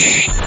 you